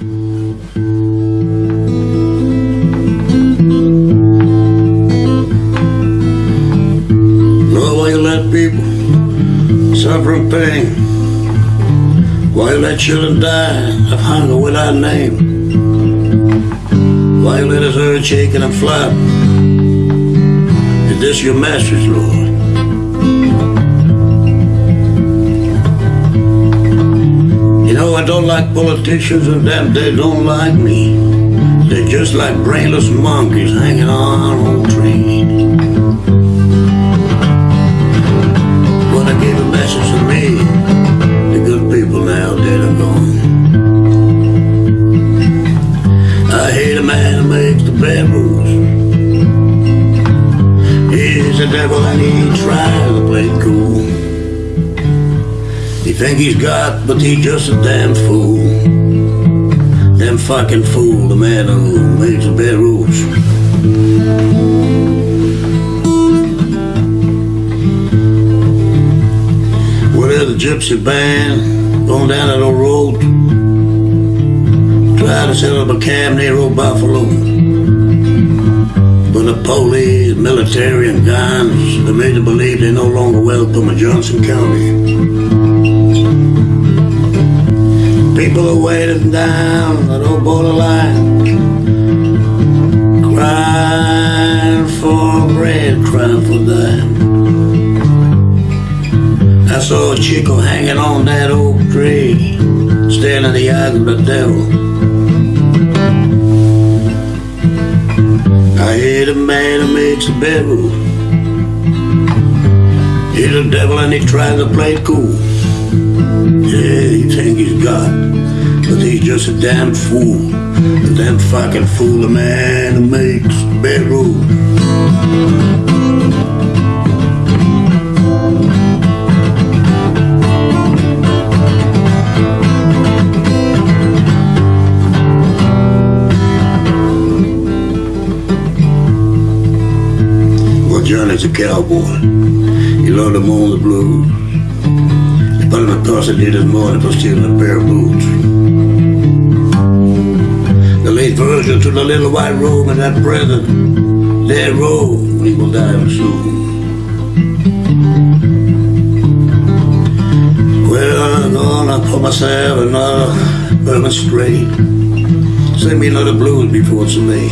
Lord, why you let people suffer pain? Why you let children die of hunger without name? Why you let us earth shaking and flap? Is this your message, Lord? Like politicians and them, they don't like me. They're just like brainless monkeys hanging on old trees. When I gave a message to me, the good people now dead and gone. I hate a man who makes the bad rules. He's the devil and he tries to play cool. Think he's got, but he's just a damn fool. Damn fucking fool, the man who makes the bad rules. Is the gypsy band going down that old road? Try to set up a cab near old Buffalo. But the police, military, and guns, they made them believe they no longer welcome in Johnson County. People are waiting down that old borderline, crying for bread, crying for dime. I saw a chico hanging on that oak tree, staring in the eyes of the devil. I hate a man who makes a bedroom. He's a devil and he tries to play it cool. Yeah, think he's God, but he's just a damn fool. A damn fucking fool, a man who makes bedroom. Well, Johnny's a cowboy. He loved to moan the blues. Morning for stealing a pair of boots. The late version to the little white room in that prison. That road, we will die soon. Well, I'm gonna put myself another urban straight. Send me another blues before it's me.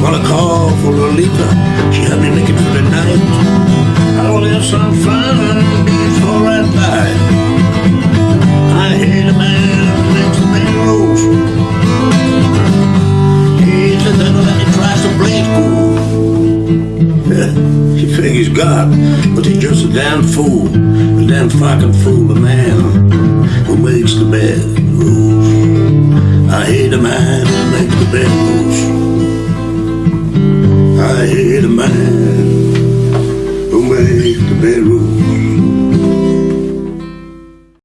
Gonna call for Lolita. God, but he's just a damn fool. A damn fucking fool, a man who makes the bad rules. I hate a man who makes the bad rules. I hate a man